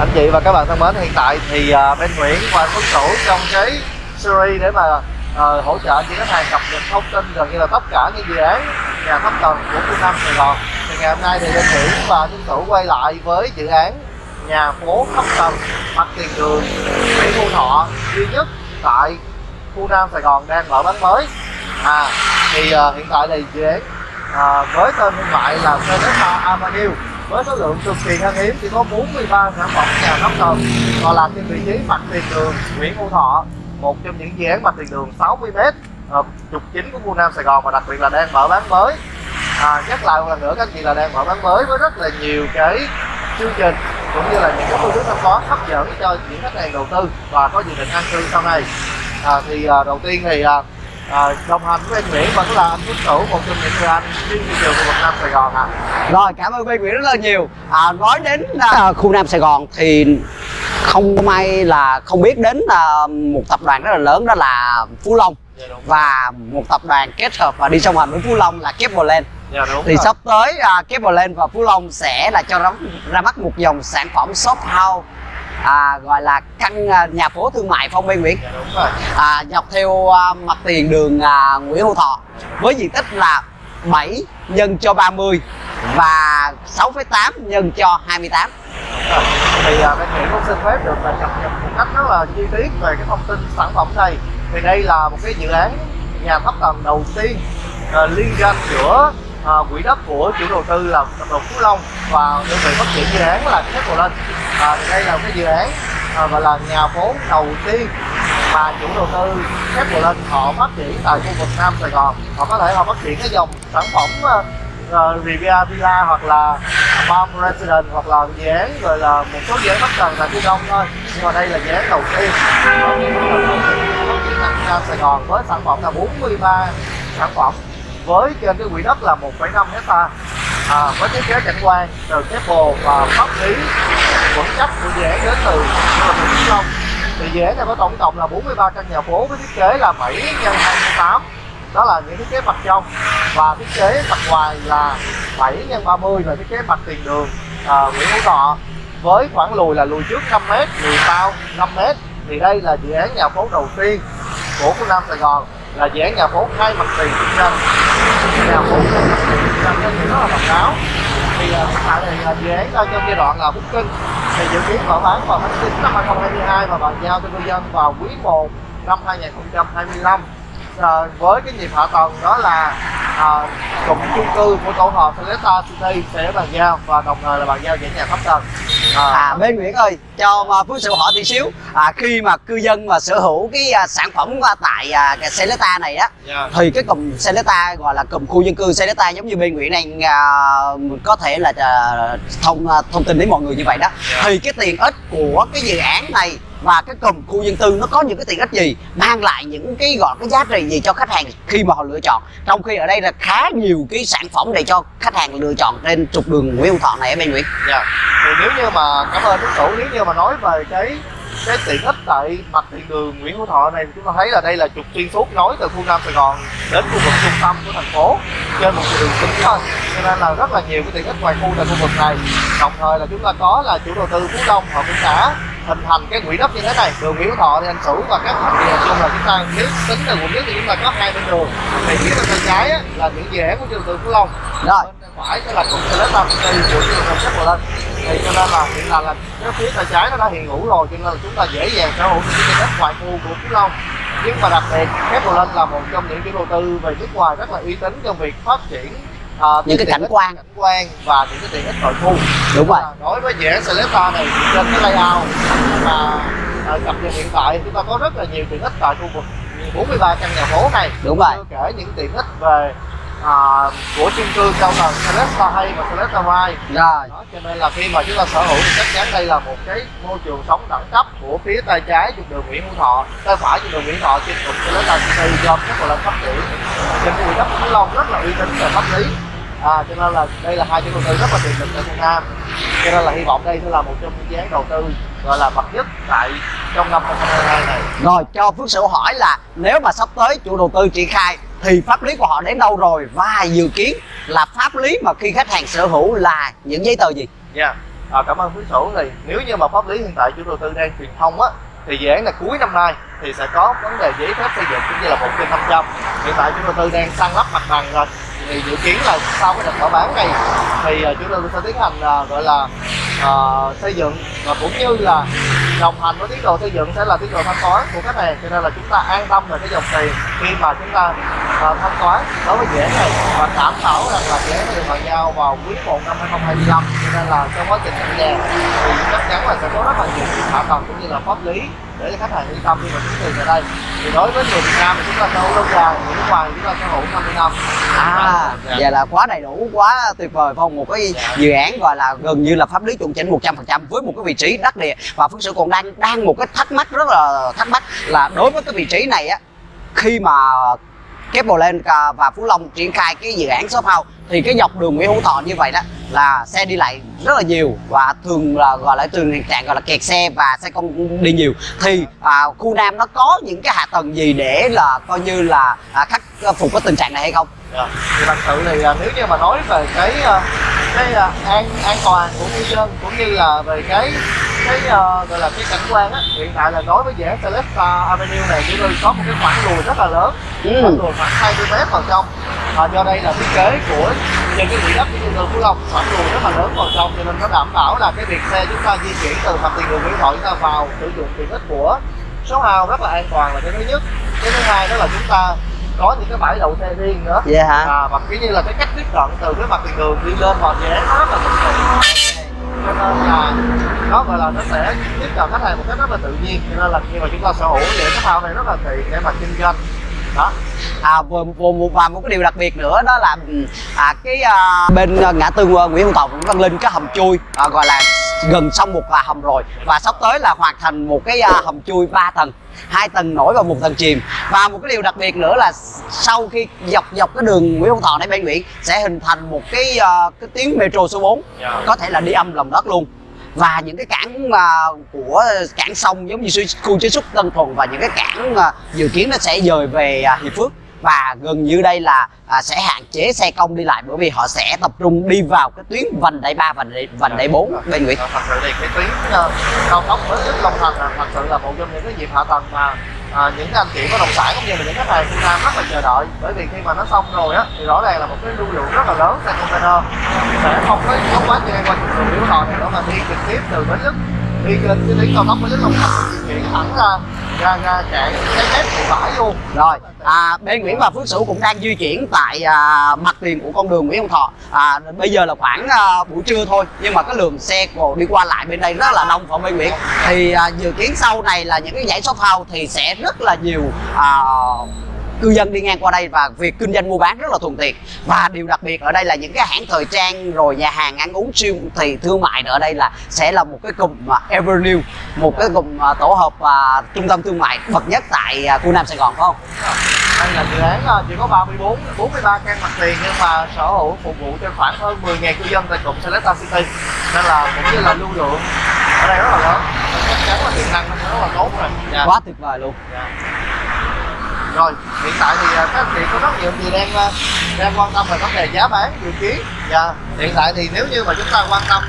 Anh chị và các bạn thân mến, hiện tại thì à, uh, bên Nguyễn và Tuấn Thủ trong cái series để mà uh, hỗ trợ những khách hàng cập nhật thông tin gần như là tất cả những dự án nhà thấp tầng của khu Nam Sài Gòn. Thì ngày hôm nay thì bên Nguyễn và Tuấn Thủ quay lại với dự án nhà phố thấp tầng mặt tiền đường Nguyễn Thu Thọ duy nhất tại khu Nam Sài Gòn đang mở bán mới. À thì uh, hiện tại thì dự án uh, với tên thương mại là Celesta Avenue với số lượng cực kỳ khan hiếm chỉ có 43 sản phẩm nhà nóc tầng và là trên vị trí mặt tiền đường Nguyễn Hữu Thọ một trong những dự án mặt tiền đường 60 m ờ, trục chính của khu Nam Sài Gòn và đặc biệt là đang mở bán mới. À, nhắc lại một lần nữa các anh chị là đang mở bán mới với rất là nhiều cái chương trình cũng như là những cái phương thức thanh toán hấp dẫn cho những khách hàng đầu tư và có dự định an cư sau này. À, thì à, đầu tiên thì à, à, đồng hành với anh Nguyễn vẫn là anh Tuấn Cửu một trong những người anh chuyên thị trường khu vực Nam Sài Gòn ạ. À. Rồi cảm ơn Ben Nguyễn rất là nhiều. À, nói đến uh, khu Nam Sài Gòn thì không may là không biết đến uh, một tập đoàn rất là lớn đó là Phú Long Dạ, và một tập đoàn kết hợp và đi song hành với Phú Long là Keplerland. Dạ, đúng Thì rồi. sắp tới uh, Keplerland và Phú Long sẽ là cho ra, ra mắt một dòng sản phẩm shop house à, gọi là căn à, nhà phố thương mại Phong Ben Nguyễn. Dạ, à, dọc theo à, mặt tiền đường à, Nguyễn Hữu Thọ với diện tích là 7 nhân cho 30 và 6,8 nhân cho 28 Rồi. thì à, bên Nguyễn cũng xin phép được là cập nhật một cách rất là chi tiết về cái thông tin sản phẩm này. Thì đây là một cái dự án nhà thấp tầng đầu tiên à, liên doanh giữa à, quỹ đất của chủ đầu tư là tập đoàn Phú Long và đơn vị phát triển dự án là Thép Lên à, thì đây là một cái dự án à, gọi là nhà phố đầu tiên mà chủ đầu tư Thép Lên họ phát triển tại khu vực Nam Sài Gòn. Họ có thể họ phát triển cái dòng sản phẩm ờ, uh, Riviera Villa hoặc là Palm Residence hoặc là dự án rồi là một số dự án bất cần tại phía đông thôi. Nhưng mà đây là dự án đầu tiên Sài Gòn với sản phẩm là 43 sản phẩm với trên cái quỹ đất là 1,5 hecta à, với thiết kế cảnh quan từ cái bồ và pháp lý vững chắc của dự án đến từ Vĩnh Long. Thì dự án này có tổng cộng là 43 căn nhà phố với thiết kế là 7 x 28 đó là những thiết kế mặt trong. Và thiết kế mặt ngoài là 7 x 30 và thiết kế mặt tiền đường à, Nguyễn Hữu Thọ. Với khoảng lùi là lùi trước 5 m lùi sau 5 m thì đây là dự án nhà phố đầu tiên của khu Nam Sài Gòn là dự án nhà phố hai mặt tiền kinh doanh nhà cũng làm cho nó rất là độc đáo thì hiện tại thì là dự án đang trong giai đoạn ờ, là booking thì dự kiến mở bán vào tháng 9 năm 2022 và bàn giao cho cư dân vào quý 1 năm 2025 à, với cái nhịp hạ tầng đó là à, cụm chung cư của tổ hợp Celesta City sẽ bàn giao và đồng thời là bàn giao những nhà thấp tầng à, bên Nguyễn ơi cho mà Phước sự hỏi tí xíu à, khi mà cư dân mà sở hữu cái à, sản phẩm à, tại à, cái Celesta này á dạ. thì cái cụm Celesta gọi là cụm khu dân cư Celesta giống như bên Nguyễn đang à, có thể là à, thông à, thông tin đến mọi người như vậy đó Dạ. thì cái tiện ích của cái dự án này và cái cụm khu dân tư nó có những cái tiện ích gì, mang lại những cái gọi cái giá trị gì cho khách hàng khi mà họ lựa chọn. Trong khi ở đây là khá nhiều cái sản phẩm để cho khách hàng lựa chọn trên trục đường Nguyễn Hữu Thọ này em bên Nguyễn. Dạ. Thì nếu như mà, cảm ơn đức nếu như mà nói về cái cái tiện ích tại mặt tiền đường Nguyễn Hữu Thọ này chúng ta thấy là đây là trục xuyên suốt nối từ khu Nam Sài Gòn đến khu vực trung tâm của thành phố trên một đường chính thôi. Cho nên là rất là nhiều cái tiện ích ngoài khu tại khu vực này. Đồng thời là chúng ta có là chủ đầu tư Phú Đông, họ cũng đã hình thành cái quỹ đất như thế này. Đường Hữu Thọ thì anh Sửu và các thành viên chung là chúng ta nếu tính từ quận nhất thì chúng ta có hai bên đường. Thì phía bên tay trái á, là những án của đầu tư Phú Long. Rồi. bên phải sẽ là công ty Celesta City của chủ đầu tư Sắp lên thì cho nên là hiện là là cái phía tay trái nó đã hiện hữu rồi cho nên là chúng ta dễ dàng sở hữu những cái đất ngoại khu của Phú Long. Nhưng mà đặc biệt Apple lên là một trong những chủ đầu tư về nước ngoài rất là uy tín trong việc phát triển à, Những cái cảnh quan. cảnh quan và những cái tiện ích nội khu đúng rồi. À, đối với dự án Celesta này trên cái layout mà à, cập nhật hiện tại chúng ta có rất là nhiều tiện ích tại khu vực 43 căn nhà phố này. Đúng rồi. chưa kể những tiện ích về à, của chung cư cao tầng Celesta hay và Celesta Mai rồi. Đó, cho nên là khi mà chúng ta sở hữu thì chắc chắn đây là một cái môi trường sống đẳng cấp của phía tay trái trục đường Nguyễn Hữu Thọ tay phải trục đường Nguyễn Thọ trên trục Celesta City do các lên phát triển. Trên khu đất Phú Long rất là uy tín về pháp lý à, cho nên là đây là hai chủ đầu tư rất là tiềm lực tại Việt Nam. Cho nên là hy vọng đây sẽ là một trong những dự án đầu tư gọi là bậc nhất tại trong năm 2022 này. Rồi cho Phước Sửu hỏi là nếu mà sắp tới chủ đầu tư triển khai thì pháp lý của họ đến đâu rồi? Và dự kiến là pháp lý mà khi khách hàng sở hữu là những giấy tờ gì? nha à, cảm ơn quý chủ thì nếu như mà pháp lý hiện tại chủ đầu tư đang truyền thông á thì dự án là cuối năm nay thì sẽ có vấn đề giấy phép xây dựng cũng như là một trên năm trăm. Hiện tại chủ đầu tư đang săn lắp mặt bằng rồi thì dự kiến là sau cái đợt mở bán này thì ờ, chúng tôi sẽ tiến hành uh, gọi là uh, xây dựng và cũng như là đồng hành với tiến độ xây dựng sẽ là tiến độ thanh toán của khách hàng. Cho nên là chúng ta an tâm về cái dòng tiền khi mà chúng ta uh, thanh toán đối với dự án này và đảm bảo rằng là dự án được bàn giao vào quý 1 năm 2025 cho nên là trong quá trình nhận nhà thì chắc chắn là sẽ có rất là nhiều hạ tầng cũng như là pháp lý để cho khách hàng yên tâm khi mà chuyển tiền về đây thì đối với người Việt Nam thì chúng ta sở hữu lâu dài người nước ngoài chúng ta sở hữu 50 năm à Dạ. vậy là quá đầy đủ quá tuyệt vời phong một cái Dạ. dự án gọi là gần như là pháp lý chuẩn chỉnh 100% với một cái vị trí đắc địa và phước sự còn đang đang một cái thắc mắc rất là thắc mắc là đối với cái vị trí này á khi mà Kepler và Phú Long triển khai cái dự án shop house. Thì cái dọc đường Nguyễn Hữu Thọ như vậy đó là xe đi lại rất là nhiều và thường là gọi là thường hiện trạng gọi là kẹt xe và xe công đi nhiều thì à, khu Nam nó có những cái hạ tầng gì để là coi như là à, khắc phục cái tình trạng này hay không? Dạ. thì thật sự thì à, nếu như mà nói về cái à, cái à, an an toàn của người dân cũng như là về cái cái gọi là cái cảnh quan á hiện tại là đối với dự án Celesta Avenue này chúng tôi có một cái khoảng lùi rất là lớn Ừ. khoảng lùi khoảng 20 mét vào trong à, do đây là thiết kế của trên cái quỹ đất của trung tâm Phú Long. Khoảng lùi rất là lớn vào trong cho nên nó đảm bảo là cái việc xe chúng ta di chuyển từ mặt tiền đường Nguyễn Thoại chúng ta vào sử dụng tiện ích của số hào rất là an toàn là cái thứ nhất. Cái thứ hai đó là chúng ta có những cái bãi đậu xe riêng nữa. Vậy hả? à, và kiểu như là cái cách tiếp cận từ cái mặt tiền đường đi lên vào nó rất là cho nên là nó gọi là nó sẽ tiếp cận khách hàng một cách rất là tự nhiên. Cho nên là khi mà chúng ta sở hữu thì cái thao này rất là tiện để mà kinh doanh đó. À và, và, và một cái điều đặc biệt nữa đó là ừ, à, cái à, bên à, ngã tư à, Nguyễn Hữu cũng đang lên cái hầm chui à, gọi là gần xong một là hầm rồi. Và sắp tới là hoàn thành một cái à, hầm chui 3 tầng hai tầng nổi và một tầng chìm. Và một cái điều đặc biệt nữa là sau khi dọc dọc cái đường Nguyễn Hữu Thọ này bên Nguyễn sẽ hình thành một cái à, cái tuyến metro số 4 Dạ. có thể là đi âm lòng đất luôn và những cái cảng mà của cảng sông giống như khu chế xuất Tân Thuận và những cái cảng à, dự kiến nó sẽ dời về à, Hiệp Phước. Và gần như đây là à, sẽ hạn chế xe công đi lại bởi vì họ sẽ tập trung đi vào cái tuyến vành đai 3 vành đai, vành đai 4 bên Nguyễn. Ờ, thật sự thì cái tuyến ờ, cao tốc nhất Long Thành là thật sự là một trong những cái dịp hạ tầng mà à, những anh chị bất động sản cũng như là những khách hàng Việt Nam rất là chờ đợi. Bởi vì khi mà nó xong rồi á thì rõ ràng là một cái lưu lượng rất là lớn xe container. Sẽ không có không quá chen qua những đường biểu thọ này nữa mà đi trực tiếp từ Bến Lức đi trên cái tuyến cao tốc Bến Lức Long Thành di chuyển thẳng ra ra ra cảng cái mép của bãi luôn rồi à, bên Nguyễn và Phước Sửu cũng đang di chuyển tại à, mặt tiền của con đường Nguyễn Hữu Thọ. À, bây giờ là khoảng à, buổi trưa thôi nhưng mà cái lượng xe của đi qua lại bên đây rất là đông ở bên Nguyễn thì à, dự kiến sau này là những cái dãy shop house thì sẽ rất là nhiều à, cư dân đi ngang qua đây và việc kinh doanh mua bán rất là thuận tiện và điều đặc biệt ở đây là những cái hãng thời trang rồi nhà hàng ăn uống siêu thị thương mại ở đây là sẽ là một cái cụm mà Evernew một cái cụm à, tổ hợp à, trung tâm thương mại bậc nhất tại à, khu Nam Sài Gòn phải không? đây là dự án chỉ có 34 43 căn mặt tiền nhưng mà sở hữu phục vụ cho khoảng hơn 10.000 cư dân tại cụm Celesta City nên là cũng như là lưu lượng ở đây rất là lớn chắc chắn là tiềm năng nó rất là tốt rồi dạ. Quá tuyệt vời luôn. Dạ rồi, hiện tại thì à, các anh chị có rất nhiều gì đang à, đang quan tâm về vấn đề giá bán dự kiến. Dạ hiện tại thì nếu như mà chúng ta quan tâm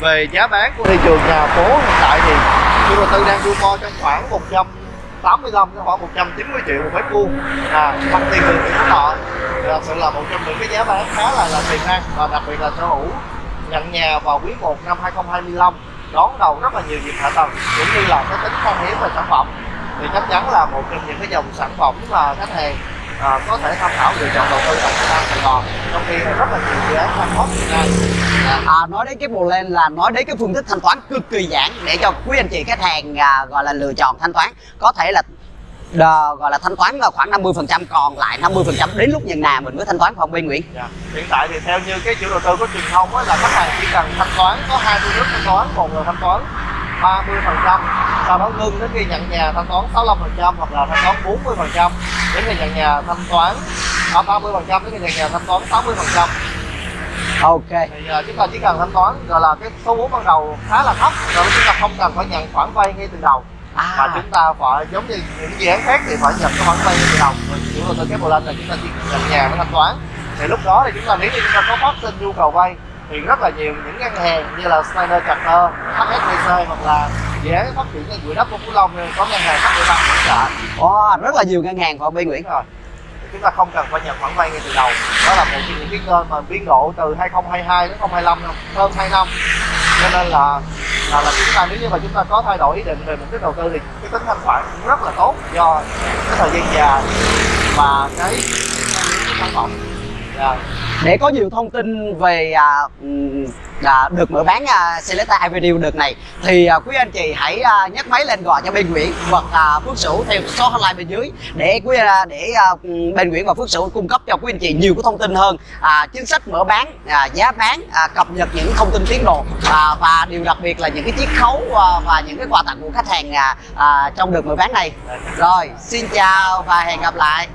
về giá bán của thị trường nhà phố hiện tại thì chủ đầu tư đang đua mo trong khoảng 185 đến khoảng 190 triệu một mét vuông. À mặt tiền đường thì Phú Thọ thật sự là một trong những cái giá bán khá là là tiềm năng và đặc biệt là sở hữu nhận nhà vào quý 1 năm 2025 đón đầu rất là nhiều dịp hạ tầng, cũng như là cái tính khan hiếm về sản phẩm thì chắc chắn là một trong những cái dòng sản phẩm mà khách hàng à, có thể tham khảo lựa chọn đầu tư tại Nam Sài Gòn. Trong khi rất là nhiều dự án đang hot hiện nay. À, À, nói đến cái bộ lên là nói đến cái phương thức thanh toán cực kỳ giản để cho quý anh chị khách hàng à, gọi là lựa chọn thanh toán. Có thể là đờ, gọi là thanh toán là khoảng 50% còn lại 50% đến lúc nhận nhà mình mới thanh toán phòng bên Nguyễn? Dạ. Hiện tại thì theo như cái chủ đầu tư có truyền thông là khách hàng chỉ cần thanh toán có hai phương thức thanh toán, một là thanh toán 30 phần trăm, sau đó ngưng đến khi nhận nhà thanh toán 65 phần trăm hoặc là thanh toán 40 phần trăm đến khi nhận nhà thanh toán à, 30 phần trăm đến khi nhận nhà thanh toán 60 phần trăm. Ok. Thì uh, chúng ta chỉ cần thanh toán gọi là cái số vốn ban đầu khá là thấp rồi chúng ta không cần phải nhận khoản vay ngay từ đầu. Mà à, chúng ta phải giống như những dự án khác thì phải nhận cái khoản vay ngay từ đầu. Rồi chủ đầu tư cái bộ lên là chúng ta chỉ nhận nhà mới thanh toán. Thì lúc đó thì chúng ta nếu như chúng ta có phát sinh nhu cầu vay thì rất là nhiều những ngân hàng như là Standard Chartered, HSBC hoặc là dự án phát triển cái quỹ đất của Phú Long có ngân hàng phát triển ban hỗ trợ. Ồ, rất là nhiều ngân hàng của bên Nguyễn rồi. Chúng ta không cần phải nhận khoản vay ngay từ đầu. Đó là một trong những cái kênh mà biên độ từ 2022 đến 2025 năm hơn 2 năm. Cho nên là là, là chúng ta nếu như mà chúng ta có thay đổi ý định về mục đích đầu tư thì cái tính thanh khoản cũng rất là tốt do cái thời gian dài và cái cái sản phẩm để có nhiều thông tin về à, à, được mở bán à, Selecta Avenue đợt này thì à, quý anh chị hãy à, nhấc máy lên gọi cho bên Nguyễn hoặc à, Phước Sửu theo số hotline bên dưới để quý à, để à, bên Nguyễn và Phước Sửu cung cấp cho quý anh chị nhiều cái thông tin hơn à, chính sách mở bán à, giá bán à, cập nhật những thông tin tiến độ à, và điều đặc biệt là những cái chiết khấu à, và những cái quà tặng của khách hàng à, à, trong đợt mở bán này. Rồi xin chào và hẹn gặp lại.